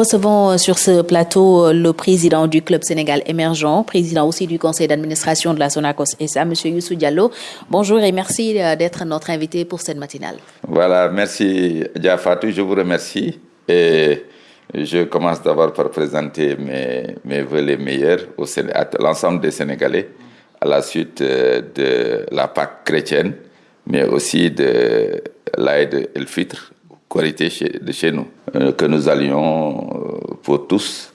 recevons sur ce plateau le président du Club Sénégal émergent, président aussi du conseil d'administration de la Sonacos SA, M. Youssou Diallo. Bonjour et merci d'être notre invité pour cette matinale. Voilà, merci Diafatou, je vous remercie. Et je commence d'abord par présenter mes, mes voeux les meilleurs au, à l'ensemble des Sénégalais à la suite de la Pâque chrétienne, mais aussi de l'Aïd el-Fitr qualité de chez nous, euh, que nous allions euh, pour tous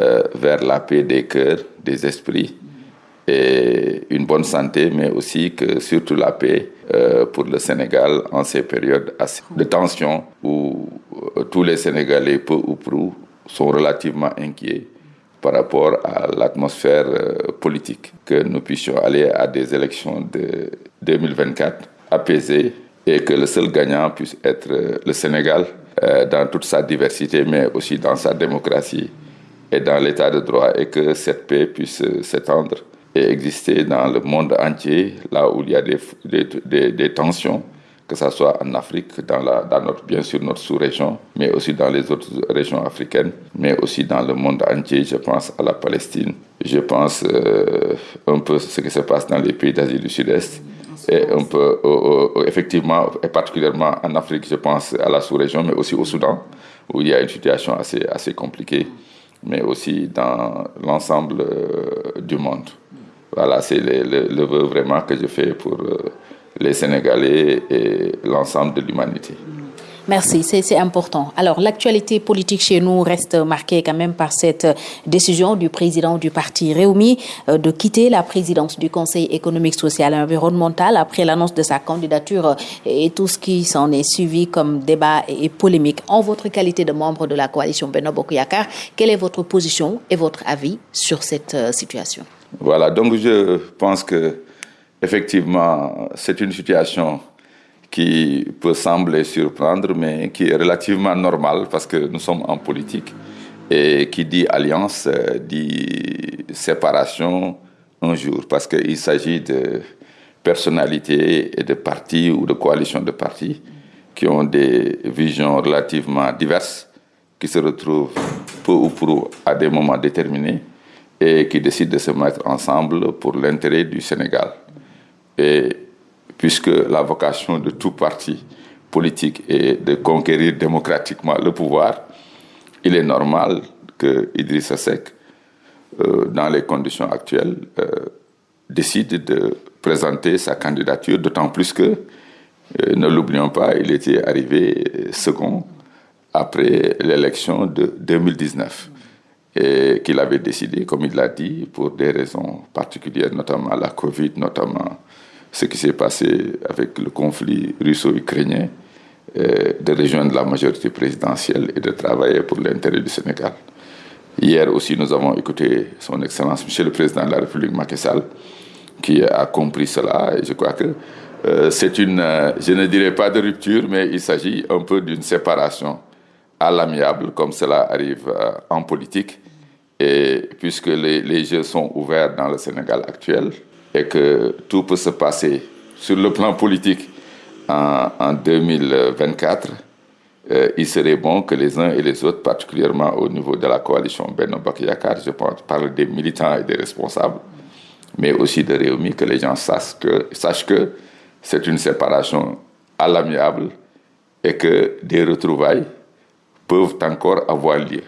euh, vers la paix des cœurs, des esprits et une bonne santé, mais aussi que surtout la paix pour le Sénégal en ces périodes de tension où tous les Sénégalais, peu ou prou, sont relativement inquiets par rapport à l'atmosphère politique, que nous puissions aller à des élections de 2024 apaisées et que le seul gagnant puisse être euh, le Sénégal euh, dans toute sa diversité, mais aussi dans sa démocratie et dans l'état de droit, et que cette paix puisse euh, s'étendre et exister dans le monde entier, là où il y a des, tensions, que ce soit en Afrique, dans, la, dans notre, bien sûr notre sous-région, mais aussi dans les autres régions africaines, mais aussi dans le monde entier. Je pense à la Palestine, je pense un peu ce qui se passe dans les pays d'Asie du Sud-Est et un peu, effectivement, et particulièrement en Afrique, je pense à la sous-région, mais aussi au Soudan, où il y a une situation assez, assez compliquée, mais aussi dans l'ensemble euh, du monde. Voilà, c'est le, le, vœu vraiment que je fais pour euh, les Sénégalais et l'ensemble de l'humanité. Merci, c'est important. Alors, l'actualité politique chez nous reste marquée quand même par cette décision du président du parti Réumi euh, de quitter la présidence du Conseil économique, social et environnemental après l'annonce de sa candidature et tout ce qui s'en est suivi comme débat et polémique. En votre qualité de membre de la coalition Beno Bokuyakar, quelle est votre position et votre avis sur cette euh, situation? Voilà, donc je pense que effectivement, c'est une situation qui peut sembler surprendre, mais qui est relativement normal parce que nous sommes en politique. Et qui dit alliance euh, dit séparation un jour, parce qu'il s'agit de personnalités et de partis ou de coalitions de partis qui ont des visions relativement diverses, qui se retrouvent peu ou prou à des moments déterminés et qui décident de se mettre ensemble pour l'intérêt du Sénégal. Et puisque la vocation de tout parti politique est de conquérir démocratiquement le pouvoir, il est normal que Idrissa Seck, euh, dans les conditions actuelles, euh, décide de présenter sa candidature, d'autant plus que, euh, ne l'oublions pas, il était arrivé second après l'élection de 2019 et qu'il avait décidé, comme il l'a dit, pour des raisons particulières, notamment la Covid, notamment ce qui s'est passé avec le conflit russo-ukrainien, euh, de rejoindre la majorité présidentielle et de travailler pour l'intérêt du Sénégal. Hier aussi, nous avons écouté son Excellence, Monsieur le Président de la République Macky Sall, qui a compris cela. Je crois que euh, c'est une, euh, je ne dirais pas de rupture, mais il s'agit un peu d'une séparation à l'amiable, comme cela arrive en politique. Et puisque les, les jeux sont ouverts dans le Sénégal actuel, et que tout peut se passer sur le plan politique en, en 2024, euh, il serait bon que les uns et les autres, particulièrement au niveau de la coalition Benno Bakayakar, je parle des militants et des responsables, mais aussi de Réumi, que les gens sachent que, c'est une séparation à l'amiable et que des retrouvailles peuvent encore avoir lieu.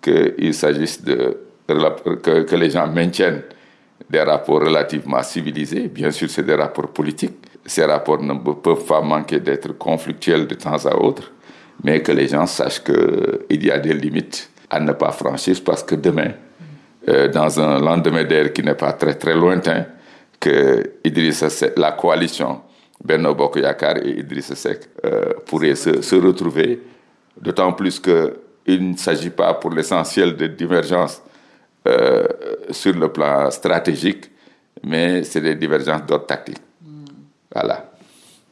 Qu'il s'agisse de que les gens maintiennent des rapports relativement civilisés. Bien sûr, c'est des rapports politiques. Ces rapports ne peuvent pas manquer d'être conflictuels de temps à autre, mais que les gens sachent qu'il y a des limites à ne pas franchir parce que demain, euh, dans un lendemain d'air qui n'est pas très très lointain, que Idrissa Seck, la coalition Benno Bokk Yakaar et Idrissa Seck euh, pourraient se, se retrouver, d'autant plus qu'il ne s'agit pas pour l'essentiel de divergences euh, sur le plan stratégique, mais c'est des divergences d'ordre tactique. Mm. Voilà.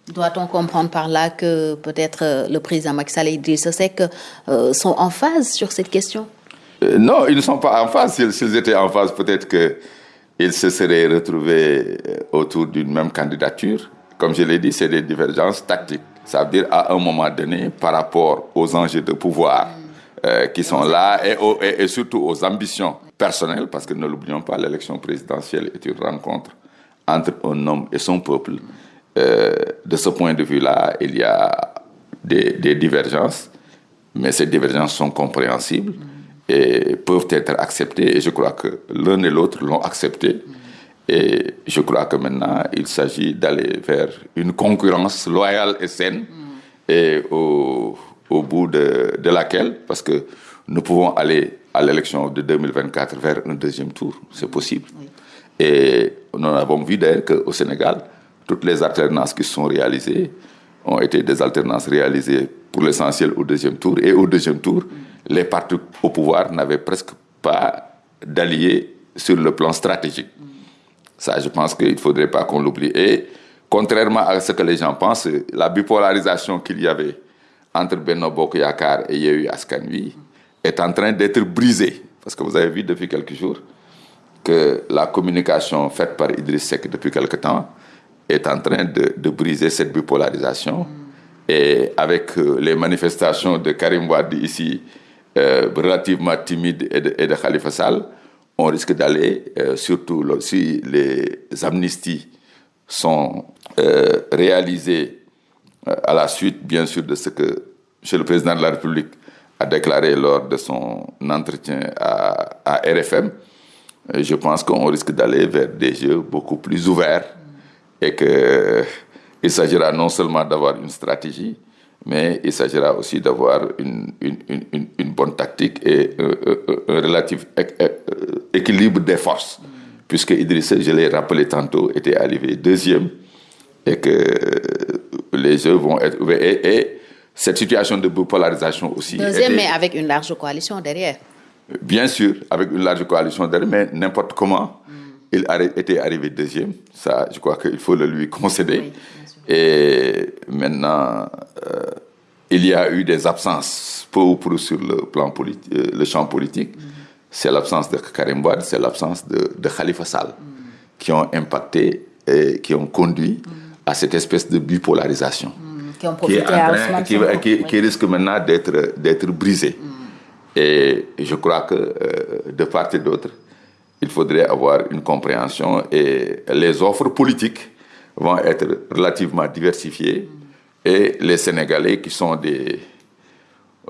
Doit-on comprendre par là que peut-être euh, le président Macky Sall et Idrissa Seck euh, sont en phase sur cette question? Euh, Non, ils ne sont pas en phase. S'ils étaient en phase, peut-être qu'ils se seraient retrouvés autour d'une même candidature. Comme je l'ai dit, c'est des divergences tactiques. Ça veut dire à un moment donné, par rapport aux enjeux de pouvoir, mm euh, qui sont là et, surtout aux ambitions personnelles, parce que ne l'oublions pas, l'élection présidentielle est une rencontre entre un homme et son peuple. Euh, de ce point de vue-là, il y a des, des, divergences, mais ces divergences sont compréhensibles et peuvent être acceptées. Et je crois que l'un et l'autre l'ont accepté. Et je crois que maintenant, il s'agit d'aller vers une concurrence loyale et saine. Et au, au bout de, de, laquelle, parce que nous pouvons aller à l'élection de 2024 vers un deuxième tour, c'est possible. Et nous avons vu d'ailleurs qu'au Sénégal, toutes les alternances qui sont réalisées ont été des alternances réalisées pour l'essentiel au deuxième tour. Et au deuxième tour, les partis au pouvoir n'avaient presque pas d'alliés sur le plan stratégique. Ça, je pense qu'il ne faudrait pas qu'on l'oublie. Et contrairement à ce que les gens pensent, la bipolarisation qu'il y avait entre Benno Bokk et Yewwi Askan Wi est en train d'être brisée. Parce que vous avez vu depuis quelques jours que la communication faite par Idriss Seck depuis quelque temps est en train de, briser cette bipolarisation. Et avec euh, les manifestations de Karim Wade ici, euh, relativement timides, et de, et Khalifa Sall, on risque d'aller, euh, surtout si les amnisties sont réalisées à la suite, bien sûr, de ce que M. le Président de la République a déclaré lors de son entretien à, RFM, euh, je pense qu'on risque d'aller vers des jeux beaucoup plus ouverts et qu'il s'agira non seulement d'avoir une stratégie, mais il s'agira aussi d'avoir une, bonne tactique et un, relatif équilibre des forces. Puisque Idriss, je l'ai rappelé tantôt, était arrivé deuxième et que les jeux vont être ouverts. Et, et cette situation de bipolarisation aussi. Deuxième, était, mais avec une large coalition derrière. Bien sûr, avec une large coalition derrière, mais n'importe comment, mm. il était arrivé deuxième. Ça, je crois qu'il faut le lui concéder. Oui, et maintenant, euh, il y a eu des absences peu ou prou sur le plan euh, le champ politique. Mm. C'est l'absence de Karim Wade, c'est l'absence de, de, Khalifa Sall, mm. qui ont impacté et qui ont conduit. À cette espèce de bipolarisation. Mm. Qui ont profité qui, train, qui, qui, oui. qui, risque maintenant d'être brisée. Et je crois que euh, de part et d'autre, il faudrait avoir une compréhension et les offres politiques vont être relativement diversifiées et les Sénégalais qui sont des,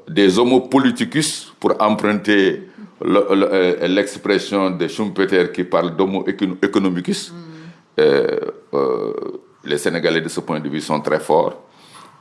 des homo politicus, pour emprunter euh, l'expression le, le, de Schumpeter qui parle d'homo economicus, mm. euh, euh, les Sénégalais de ce point de vue sont très forts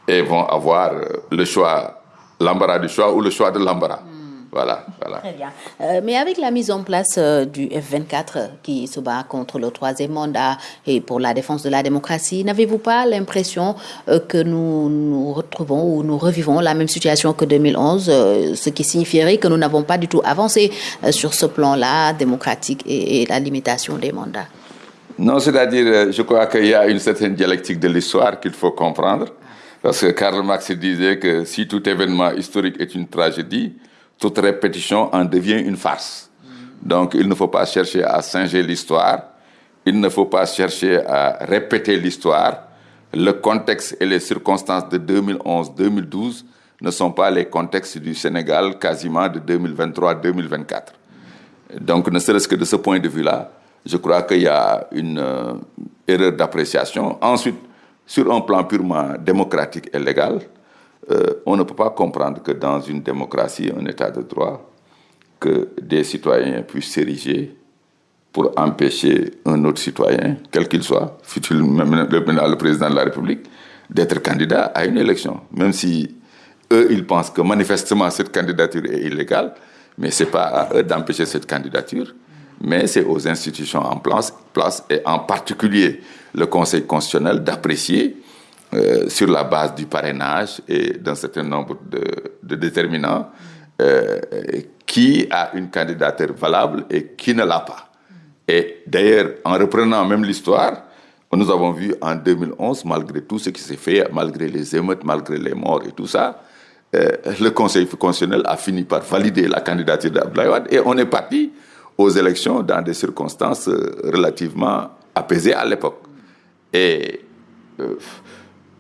et vont avoir le choix, l'embarras du choix ou le choix de l'embarras. Mm. Voilà, voilà. Très bien. Euh, mais avec la mise en place euh, du F24 qui se bat contre le troisième mandat et pour la défense de la démocratie, n'avez-vous pas l'impression euh, que nous nous retrouvons ou nous revivons la même situation que 2011, euh, ce qui signifierait que nous n'avons pas du tout avancé euh, sur ce plan-là démocratique et, et, la limitation des mandats? Non, c'est-à-dire, euh, je crois qu'il y a une certaine dialectique de l'histoire qu'il faut comprendre. Parce que Karl Marx disait que si tout événement historique est une tragédie, toute répétition en devient une farce. Donc, il ne faut pas chercher à singer l'histoire, il ne faut pas chercher à répéter l'histoire. Le contexte et les circonstances de 2011-2012 ne sont pas les contextes du Sénégal quasiment de 2023-2024. Donc, ne serait-ce que de ce point de vue-là, je crois qu'il y a une euh, erreur d'appréciation. Ensuite, sur un plan purement démocratique et légal, euh, on ne peut pas comprendre que dans une démocratie, un état de droit, que des citoyens puissent s'ériger pour empêcher un autre citoyen, quel qu'il soit, fut-il même le président de la République, d'être candidat à une élection. Même si eux, ils pensent que manifestement cette candidature est illégale, mais ce n'est pas à eux d'empêcher cette candidature, mais c'est aux institutions en place, et en particulier le Conseil constitutionnel d'apprécier euh, sur la base du parrainage et d'un certain nombre de, de déterminants, euh, qui a une candidature valable et qui ne l'a pas. Et d'ailleurs, en reprenant même l'histoire, nous avons vu en 2011, malgré tout ce qui s'est fait, malgré les émeutes, malgré les morts et tout ça, euh, le Conseil constitutionnel a fini par valider la candidature d'Abdoulaye et on est parti aux élections dans des circonstances euh, relativement apaisées à l'époque. Et euh,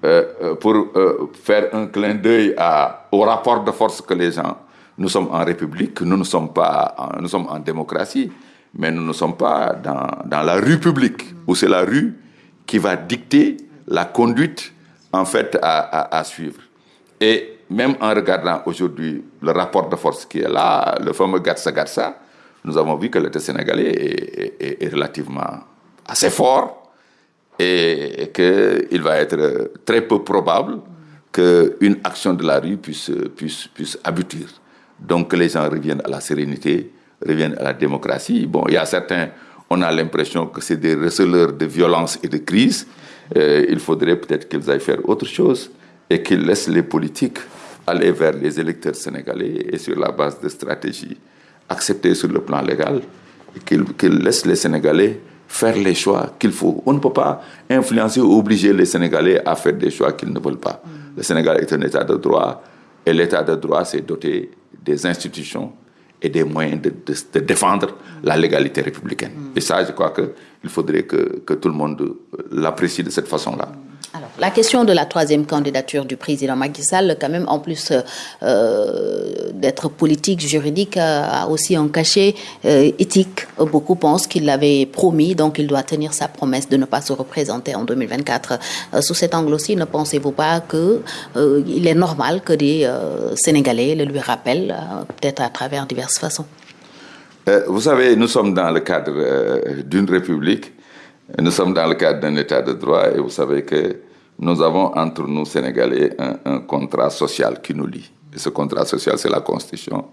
euh, pour faire un clin d'œil au rapport de force que les gens nous sommes en République, nous ne sommes pas, nous sommes en démocratie, mais nous ne sommes pas dans, dans la rue publique, où c'est la rue qui va dicter la conduite, en fait, à, suivre. Et même en regardant aujourd'hui le rapport de force qui est là, le fameux Gatsa-Gatsa, nous avons vu que l'État sénégalais est, relativement assez fort et, et qu'il va être très peu probable qu'une action de la rue puisse, puisse, puisse aboutir. Donc que les gens reviennent à la sérénité, reviennent à la démocratie. Bon, il y a certains, on a l'impression que c'est des receleurs de violence et de crise. Euh, il faudrait peut-être qu'ils aillent faire autre chose et qu'ils laissent les politiques aller vers les électeurs sénégalais et sur la base de stratégies acceptées sur le plan légal, et qu'ils laissent les Sénégalais faire les choix qu'il faut. On ne peut pas influencer ou obliger les Sénégalais à faire des choix qu'ils ne veulent pas. Le Sénégal est un État de droit et l'État de droit s'est doté des institutions et des moyens de, de, défendre la légalité républicaine. Mm. Et ça, je crois qu'il faudrait que, que, tout le monde l'apprécie de cette façon-là. La question de la troisième candidature du président Macky Sall, quand même, en plus euh, d'être politique, juridique, a aussi un cachet euh, éthique. Beaucoup pensent qu'il l'avait promis, donc il doit tenir sa promesse de ne pas se représenter en 2024. Euh, sous cet angle aussi, ne pensez-vous pas qu'il euh, est normal que des euh, Sénégalais le lui rappellent, euh, peut-être à travers diverses façons? Vous savez, nous sommes dans le cadre d'une république nous sommes dans le cadre d'un état de droit et vous savez que nous avons entre nous, Sénégalais, un, un contrat social qui nous lie. Et ce contrat social, c'est la Constitution,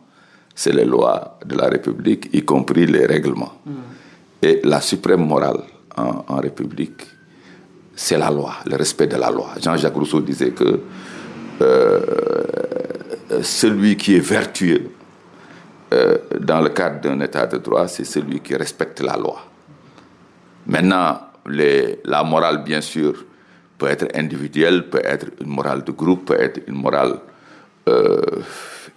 c'est les lois de la République, y compris les règlements. Mm. Et la suprême morale en, en République, c'est la loi, le respect de la loi. Jean-Jacques Rousseau disait que euh, celui qui est vertueux euh, dans le cadre d'un état de droit, c'est celui qui respecte la loi. Maintenant, les, la morale, bien sûr, peut être individuelle, peut être une morale de groupe, peut être une morale euh,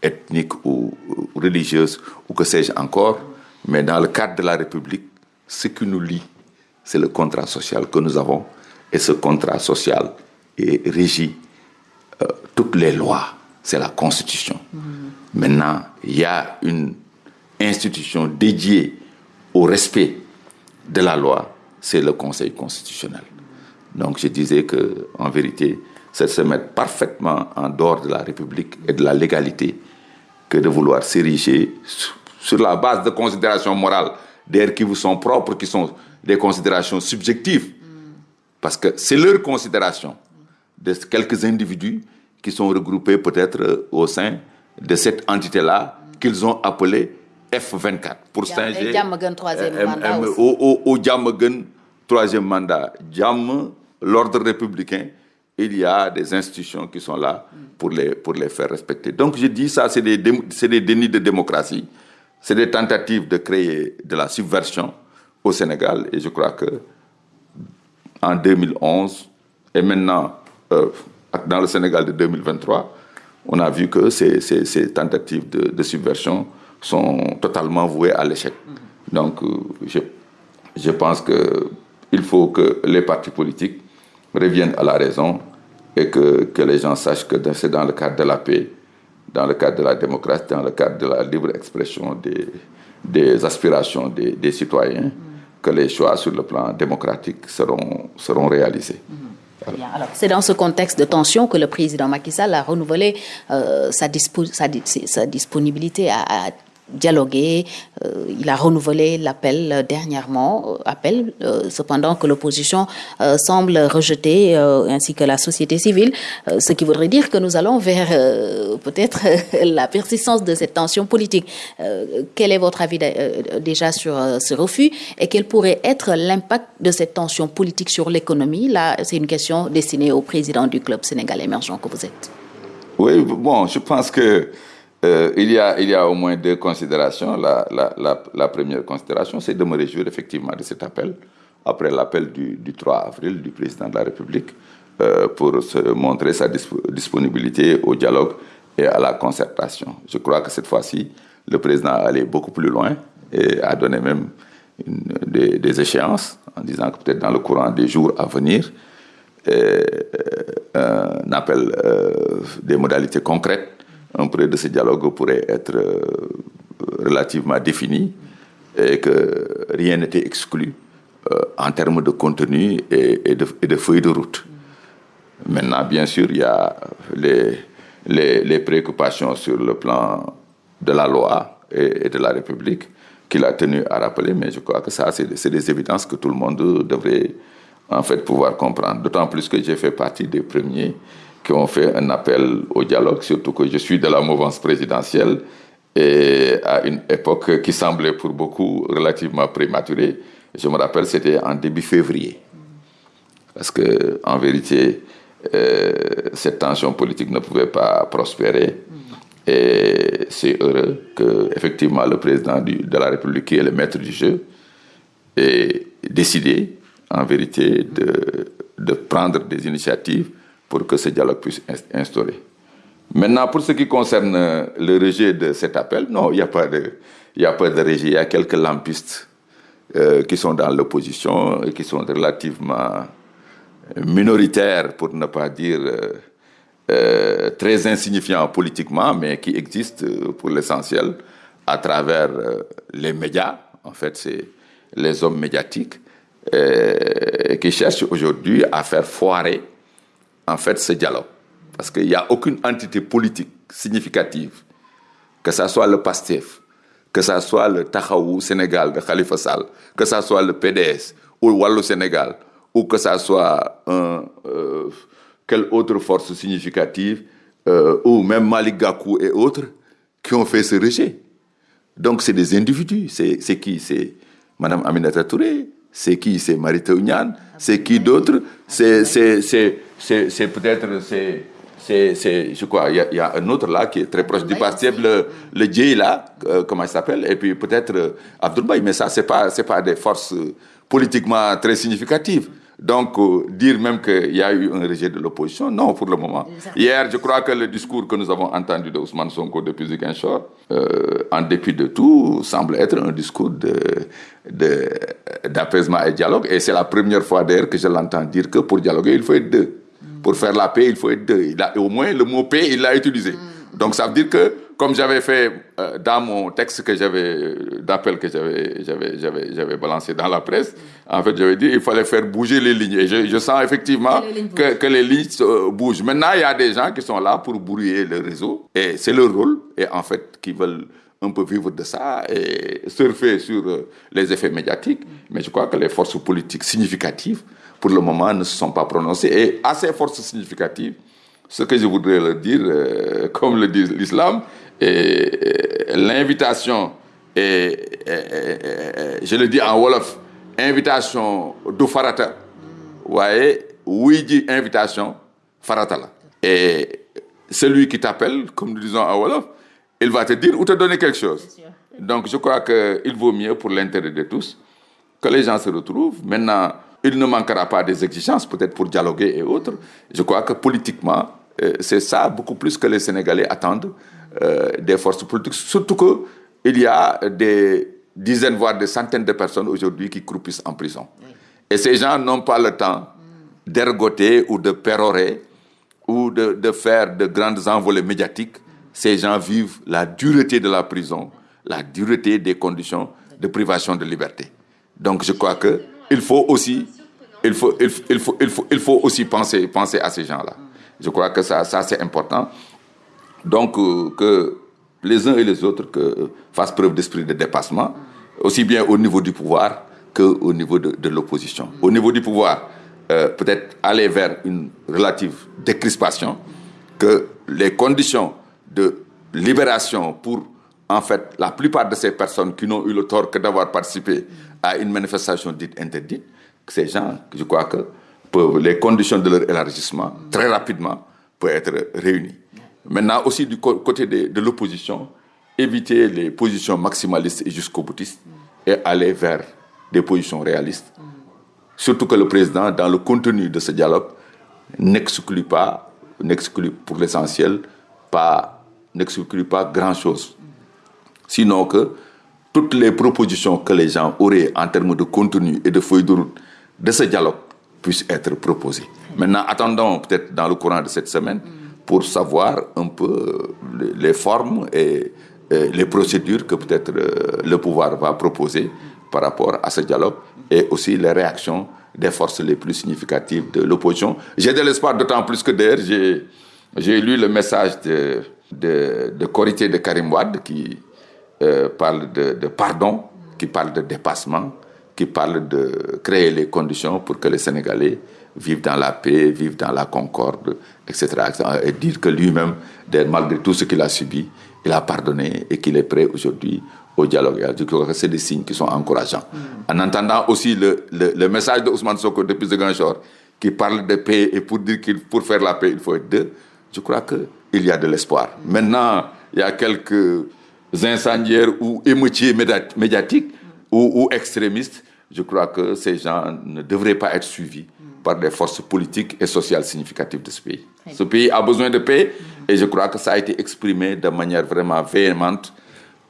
ethnique ou, ou, religieuse, ou que sais-je encore. Mais dans le cadre de la République, ce qui nous lie, c'est le contrat social que nous avons. Et ce contrat social est régi euh, toutes les lois. C'est la Constitution. Mmh. Maintenant, il y a une institution dédiée au respect de la loi c'est le Conseil constitutionnel. Donc je disais que, en vérité, c'est se mettre parfaitement en dehors de la République et de la légalité que de vouloir s'ériger sur la base de considérations morales, d'ailleurs qui vous sont propres, qui sont des considérations subjectives. Parce que c'est leur considération de quelques individus qui sont regroupés peut-être au sein de cette entité-là qu'ils ont appelée F24 pour Saint-G. Au Djamagun, troisième mandat. Djam, l'ordre républicain, il y a des institutions qui sont là pour les, pour les faire respecter. Donc je dis ça, c'est des, des dénis de démocratie, c'est des tentatives de créer de la subversion au Sénégal. Et je crois que en 2011 et maintenant euh, dans le Sénégal de 2023, on a vu que ces, ces, ces tentatives de, de subversion sont totalement voués à l'échec. Mmh. Donc, euh, je, je pense qu'il faut que les partis politiques reviennent à la raison et que, que les gens sachent que c'est dans le cadre de la paix, dans le cadre de la démocratie, dans le cadre de la libre expression des, des aspirations des, des citoyens, mmh. que les choix sur le plan démocratique seront, seront réalisés. Mmh. Alors c'est dans ce contexte de tension que le président Macky Sall a renouvelé euh, sa, dispo sa, sa, disponibilité à, à dialoguer. Euh, il a renouvelé l'appel euh, dernièrement, euh, appel cependant que l'opposition semble rejeter, ainsi que la société civile, ce qui voudrait dire que nous allons vers peut-être la persistance de cette tension politique. quel est votre avis déjà sur ce refus et quel pourrait être l'impact de cette tension politique sur l'économie? Là, c'est une question destinée au président du club sénégal émergent que vous êtes. Oui, bon, je pense que Euh, il, y a, il y a au moins deux considérations. La, première considération, c'est de me réjouir effectivement de cet appel, après l'appel du, du 3 avril du président de la République, euh, pour se montrer sa disp disponibilité au dialogue et à la concertation. Je crois que cette fois-ci, le président est allé beaucoup plus loin et a donné même des, échéances en disant que peut-être dans le courant des jours à venir, euh, un appel des modalités concrètes un projet de ce dialogue pourrait être relativement défini et que rien n'était exclu en termes de contenu et, de, et de feuilles de route. Maintenant, bien sûr, il y a les, préoccupations sur le plan de la loi et, de la République qu'il a tenu à rappeler, mais je crois que ça, c'est des évidences que tout le monde devrait en fait pouvoir comprendre. D'autant plus que j'ai fait partie des premiers qui ont fait un appel au dialogue, surtout que je suis de la mouvance présidentielle et à une époque qui semblait pour beaucoup relativement prématurée. Je me rappelle, c'était en début février. Parce que, en vérité, euh, cette tension politique ne pouvait pas prospérer. Et c'est heureux que, effectivement, le président de la République, qui est le maître du jeu, ait décidé, en vérité, de, de prendre des initiatives pour que ce dialogue puisse instaurer. Maintenant, pour ce qui concerne le rejet de cet appel, non, il n'y a pas de, a pas de rejet. Il y a quelques lampistes euh, qui sont dans l'opposition et qui sont relativement minoritaires, pour ne pas dire euh, euh, très insignifiants politiquement, mais qui existent pour l'essentiel à travers les médias. En fait, c'est les hommes médiatiques qui cherchent aujourd'hui à faire foirer en fait ce dialogue. Parce qu'il n'y a aucune entité politique significative, que ce soit le PASTEF, que ce soit le Tahaou Sénégal de Khalifa Sall, que ce soit le PDS ou le Wallo Sénégal, ou que ce soit un, euh, quelle autre force significative, euh, ou même Malik Gakou et autres, qui ont fait ce rejet. Donc c'est des individus. C'est qui? C'est Madame Aminata Touré, c'est qui? C'est Marita Ounian, c'est qui d'autre? C'est peut-être c'est, je crois, il y, a un autre là qui est très proche du parti, le, le Djei là, euh, comment il s'appelle, et puis peut-être euh, mais ça, c'est pas, c'est pas des forces euh, politiquement très significatives. Donc, euh, dire même qu'il y a eu un rejet de l'opposition, non, pour le moment. Hier, je crois que le discours que nous avons entendu de Ousmane Sonko depuis Ziguinchor, euh, en dépit de tout, semble être un discours d'apaisement de, et dialogue. Et c'est la première fois d'ailleurs que je l'entends dire que pour dialoguer, il faut être deux. Pour faire la paix, il faut être deux. Il a, au moins, le mot paix, il l'a utilisé. Mm. Donc, ça veut dire que, comme j'avais fait euh, dans mon texte que j'avais, d'appel que j'avais, j'avais, j'avais, j'avais balancé dans la presse, en fait, j'avais dit il fallait faire bouger les lignes. Et je, je sens effectivement que, que, les lignes euh, bougent. Maintenant, il y a des gens qui sont là pour brouiller le réseau. Et c'est leur rôle. Et en fait, qui veulent un peu vivre de ça et surfer sur euh, les effets médiatiques. Mais je crois que les forces politiques significatives pour le moment, ne se sont pas prononcés. Et à ces forces significatives, ce que je voudrais leur dire, euh, comme le dit l'islam, l'invitation, et, je le dis en Wolof, invitation de farata, voyez, oui dit invitation, farata Et celui qui t'appelle, comme nous disons en Wolof, il va te dire ou te donner quelque chose. Donc je crois qu'il vaut mieux pour l'intérêt de tous que les gens se retrouvent. Maintenant, il ne manquera pas des exigences, peut-être pour dialoguer et autres. Je crois que politiquement, euh, c'est ça beaucoup plus que les Sénégalais attendent euh, des forces politiques. Surtout qu'il y a des dizaines, voire des centaines de personnes aujourd'hui qui croupissent en prison. Et ces gens n'ont pas le temps d'ergoter ou de pérorer ou de, de, faire de grandes envolées médiatiques. Ces gens vivent la dureté de la prison, la dureté des conditions de privation de liberté. Donc je crois que il faut aussi, il faut, il il faut, il faut, aussi penser, penser à ces gens-là. Je crois que ça, ça c'est important. Donc, euh, que les uns et les autres que, fassent preuve d'esprit de dépassement, aussi bien au niveau du pouvoir qu'au niveau de, de l'opposition. Au niveau du pouvoir, euh, peut-être aller vers une relative décrispation, que les conditions de libération pour, en fait, la plupart de ces personnes qui n'ont eu le tort que d'avoir participé à une manifestation dite interdite, ces gens, je crois que peuvent, les conditions de leur élargissement, très rapidement, peuvent être réunies. Maintenant, aussi du côté de, l'opposition, éviter les positions maximalistes et jusqu'au boutistes et aller vers des positions réalistes. Surtout que le président, dans le contenu de ce dialogue, n'exclut pas, n'exclut pour l'essentiel, pas, n'exclut pas grand-chose. Sinon que toutes les propositions que les gens auraient en termes de contenu et de feuille de route de ce dialogue puissent être proposées. Maintenant, attendons peut-être dans le courant de cette semaine pour savoir un peu les formes et les procédures que peut-être le pouvoir va proposer par rapport à ce dialogue et aussi les réactions des forces les plus significatives de l'opposition. J'ai de l'espoir, d'autant plus que d'ailleurs, j'ai lu le message de, de, de Corité de Karim Wad qui euh, parle de, de, pardon, qui parle de dépassement, qui parle de créer les conditions pour que les Sénégalais vivent dans la paix, vivent dans la concorde, etc. Et dire que lui-même, malgré tout ce qu'il a subi, il a pardonné et qu'il est prêt aujourd'hui au dialogue. Je crois que c'est des signes qui sont encourageants. En entendant aussi le, le, le message de Ousmane Soko depuis Zeganchor, qui parle de paix et pour dire qu'il pour faire la paix, il faut être deux, je crois qu'il y a de l'espoir. Maintenant, il y a quelques incendiaires ou émoutiers médiatiques ou, ou, extrémistes. Je crois que ces gens ne devraient pas être suivis par des forces politiques et sociales significatives de ce pays. Ce pays a besoin de paix et je crois que ça a été exprimé de manière vraiment véhémente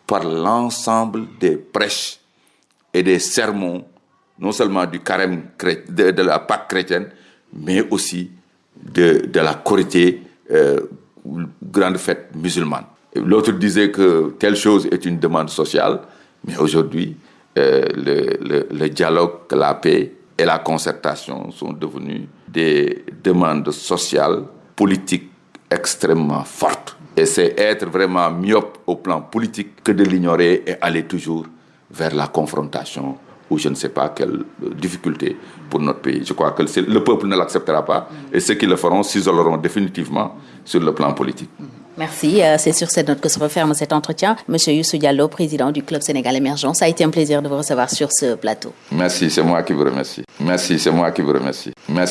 par l'ensemble des prêches et des sermons, non seulement du carême de, de la Pâque chrétienne, mais aussi de, de la Corité, euh, grande fête musulmane. L'autre disait que telle chose est une demande sociale, mais aujourd'hui, euh, le, le, dialogue, la paix et la concertation sont devenus des demandes sociales, politiques extrêmement fortes. Et c'est être vraiment myope au plan politique que de l'ignorer et aller toujours vers la confrontation ou je ne sais pas quelle difficulté pour notre pays. Je crois que le peuple ne l'acceptera pas et ceux qui le feront s'isoleront définitivement sur le plan politique. Merci. Euh, c'est sur cette note que se referme cet entretien. Monsieur Youssou Diallo, président du Club Sénégal Émergent, ça a été un plaisir de vous recevoir sur ce plateau. Merci, c'est moi qui vous remercie. Merci, c'est moi qui vous remercie. Merci.